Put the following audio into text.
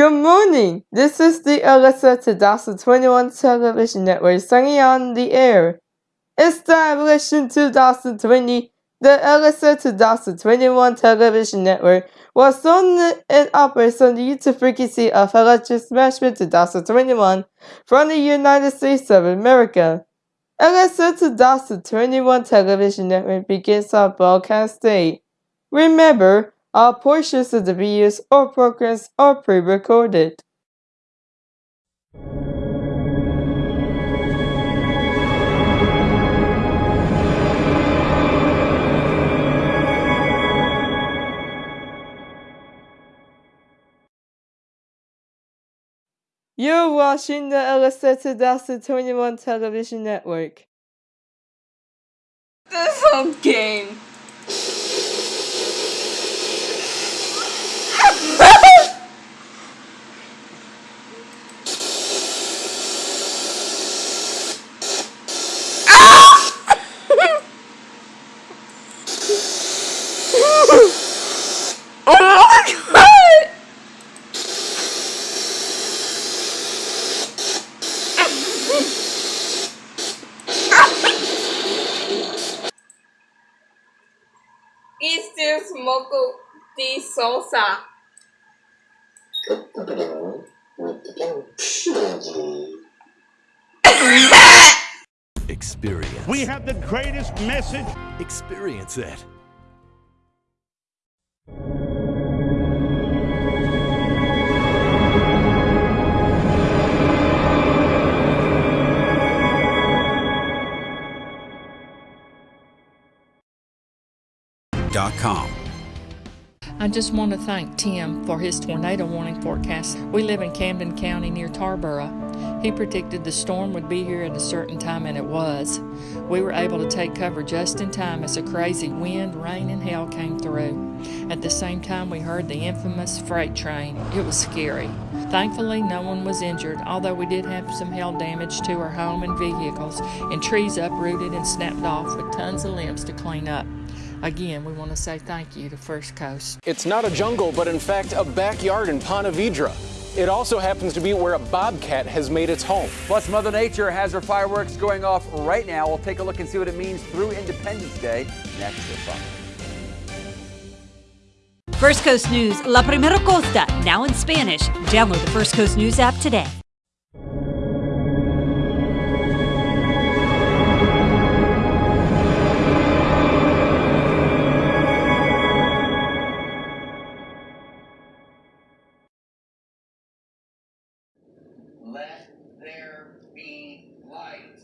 Good morning. This is the Alyssa 2021 television network singing on the air. Established in 2020, the Alyssa 2021 television network was on and operates on the YouTube frequency of Electric Smashman 2021 from the United States of America. Alyssa 2021 television network begins our broadcast date. Remember, all portions of the videos or programs are pre-recorded. You're watching the Alyssa 2021 television network. This whole game. Este smoke de salsa. Experience. We have the greatest message. Experience it. I just want to thank Tim for his tornado warning forecast. We live in Camden County near Tarboro. He predicted the storm would be here at a certain time, and it was. We were able to take cover just in time as a crazy wind, rain, and hail came through. At the same time, we heard the infamous freight train. It was scary. Thankfully, no one was injured, although we did have some hail damage to our home and vehicles, and trees uprooted and snapped off with tons of limbs to clean up. Again, we want to say thank you to First Coast. It's not a jungle, but in fact a backyard in Ponte Vedra. It also happens to be where a bobcat has made its home. Plus, Mother Nature has her fireworks going off right now. We'll take a look and see what it means through Independence Day next to Fox. First Coast News, La Primera Costa, now in Spanish. Download the First Coast News app today. Let there be light.